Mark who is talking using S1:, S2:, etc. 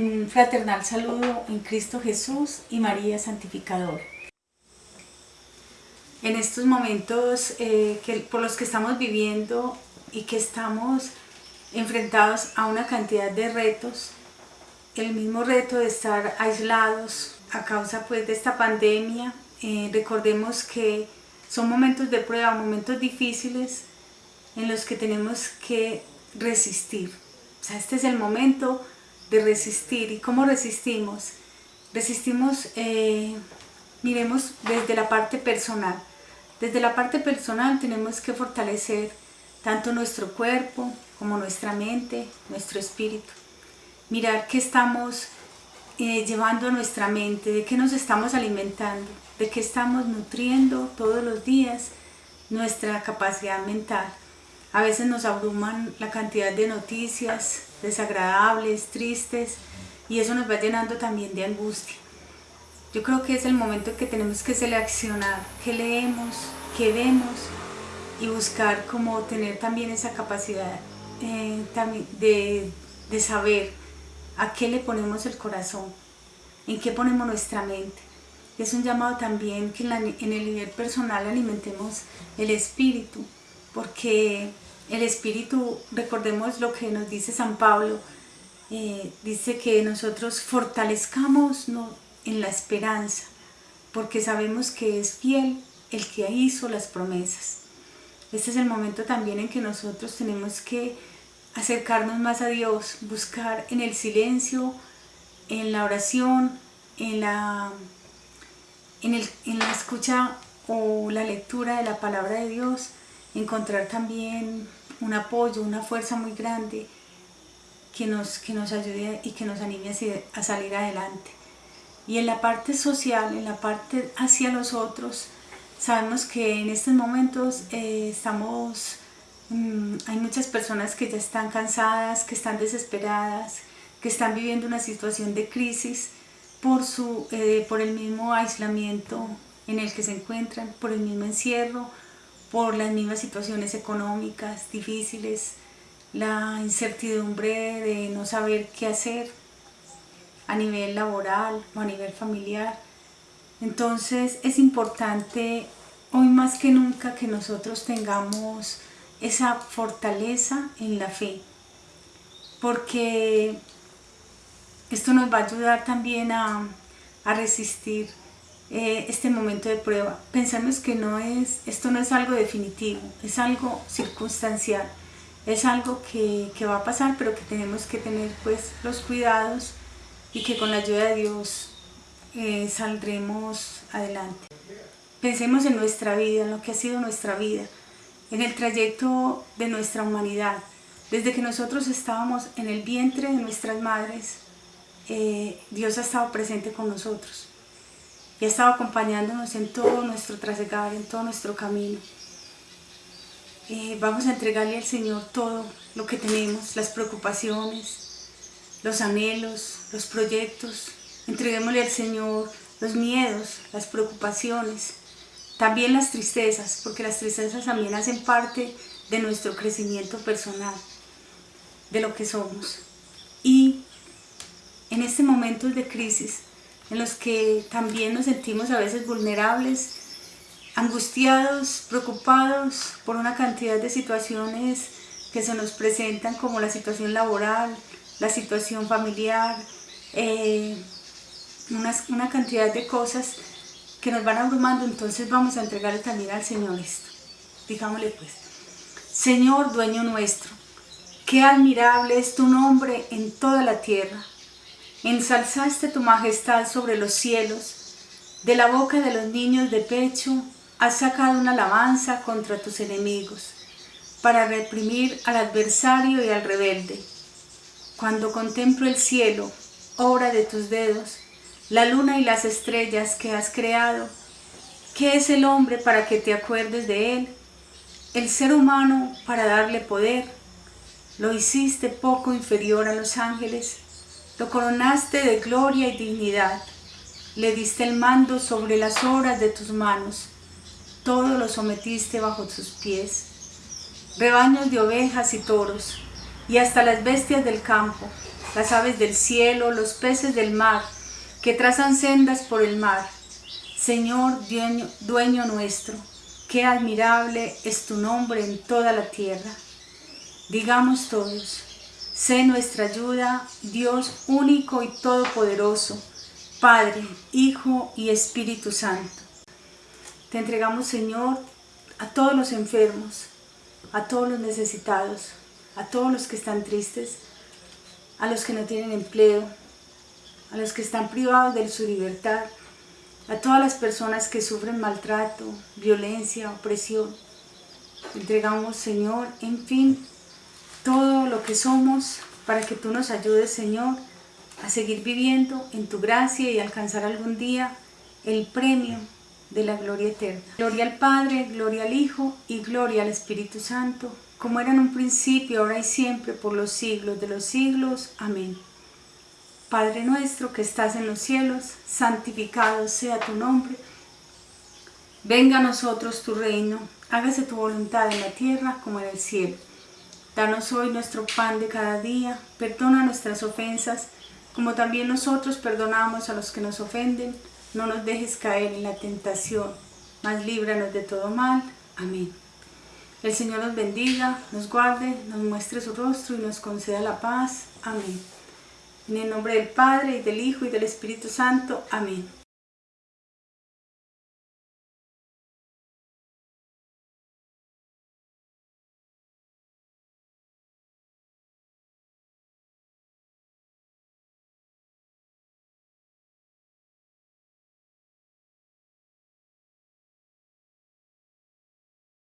S1: Un fraternal saludo en Cristo Jesús y María Santificador. En estos momentos eh, que, por los que estamos viviendo y que estamos enfrentados a una cantidad de retos, el mismo reto de estar aislados a causa pues, de esta pandemia, eh, recordemos que son momentos de prueba, momentos difíciles en los que tenemos que resistir. O sea, este es el momento de resistir. ¿Y cómo resistimos? Resistimos, eh, miremos desde la parte personal. Desde la parte personal tenemos que fortalecer tanto nuestro cuerpo como nuestra mente, nuestro espíritu. Mirar qué estamos eh, llevando a nuestra mente, de qué nos estamos alimentando, de qué estamos nutriendo todos los días nuestra capacidad mental. A veces nos abruman la cantidad de noticias desagradables, tristes, y eso nos va llenando también de angustia. Yo creo que es el momento en que tenemos que seleccionar qué leemos, qué vemos y buscar cómo tener también esa capacidad eh, de, de saber a qué le ponemos el corazón, en qué ponemos nuestra mente. Es un llamado también que en el nivel personal alimentemos el espíritu, porque el espíritu, recordemos lo que nos dice San Pablo, eh, dice que nosotros fortalezcamos en la esperanza, porque sabemos que es fiel el que hizo las promesas. Este es el momento también en que nosotros tenemos que acercarnos más a Dios, buscar en el silencio, en la oración, en la, en, el, en la escucha o la lectura de la palabra de Dios, encontrar también un apoyo, una fuerza muy grande que nos, que nos ayude y que nos anime a salir adelante. Y en la parte social, en la parte hacia los otros, sabemos que en estos momentos eh, estamos, mm, hay muchas personas que ya están cansadas, que están desesperadas, que están viviendo una situación de crisis por, su, eh, por el mismo aislamiento en el que se encuentran, por el mismo encierro, por las mismas situaciones económicas difíciles, la incertidumbre de no saber qué hacer a nivel laboral o a nivel familiar. Entonces es importante hoy más que nunca que nosotros tengamos esa fortaleza en la fe, porque esto nos va a ayudar también a, a resistir eh, este momento de prueba. Pensamos que no es, esto no es algo definitivo, es algo circunstancial, es algo que, va a pasar, pero que tenemos que tener pues los cuidados y que con la ayuda de Dios eh, saldremos adelante. Pensemos en nuestra vida, en lo que ha sido nuestra vida, en el trayecto de nuestra humanidad. Desde que nosotros estábamos en el vientre de nuestras madres, eh, Dios ha estado presente con nosotros y ha estado acompañándonos en todo nuestro trasegar, en todo nuestro camino. Eh, vamos a entregarle al Señor todo lo que tenemos, las preocupaciones, los anhelos, los proyectos. Entreguémosle al Señor los miedos, las preocupaciones, también las tristezas, porque las tristezas también hacen parte de nuestro crecimiento personal, de lo que somos. Y en este momento de crisis, en los que también nos sentimos a veces vulnerables, angustiados, preocupados por una cantidad de situaciones que se nos presentan como la situación laboral, la situación familiar, eh, una, cantidad de cosas que nos van abrumando, entonces vamos a entregarle también al Señor esto. Digámosle pues, Señor dueño nuestro, qué admirable es tu nombre en toda la tierra, ensalzaste tu majestad sobre los cielos, de la boca de los niños de pecho has sacado una alabanza contra tus enemigos, para reprimir al adversario y al rebelde. Cuando contemplo el cielo, obra de tus dedos, la luna y las estrellas que has creado, ¿qué es el hombre para que te acuerdes de él? El ser humano para darle poder, lo hiciste poco inferior a los ángeles, lo coronaste de gloria y dignidad. Le diste el mando sobre las obras de tus manos. Todo lo sometiste bajo tus pies. Rebaños de ovejas y toros, y hasta las bestias del campo, las aves del cielo, los peces del mar, que trazan sendas por el mar. Señor, dueño, dueño nuestro, qué admirable es tu nombre en toda la tierra. Digamos todos, sé nuestra ayuda, Dios único y todopoderoso, Padre, Hijo y Espíritu Santo. Te entregamos, Señor, a todos los enfermos, a todos los necesitados, a todos los que están tristes, a los que no tienen empleo, a los que están privados de su libertad, a todas las personas que sufren maltrato, violencia, opresión. Entregamos, Señor, en fin, todo lo que somos para que tú nos ayudes, Señor, a seguir viviendo en tu gracia y alcanzar algún día el premio de la gloria eterna. Gloria al Padre, gloria al Hijo y gloria al Espíritu Santo, como era en un principio, ahora y siempre, por los siglos de los siglos. Amén. Padre nuestro que estás en los cielos, santificado sea tu nombre. Venga a nosotros tu reino, hágase tu voluntad en la tierra como en el cielo. Danos hoy nuestro pan de cada día, perdona nuestras ofensas, como también nosotros perdonamos a los que nos ofenden. No nos dejes caer en la tentación, mas líbranos de todo mal. Amén. El Señor nos bendiga, nos guarde, nos muestre su rostro y nos conceda la paz. Amén. En el nombre del Padre, y del Hijo, y del Espíritu Santo. Amén.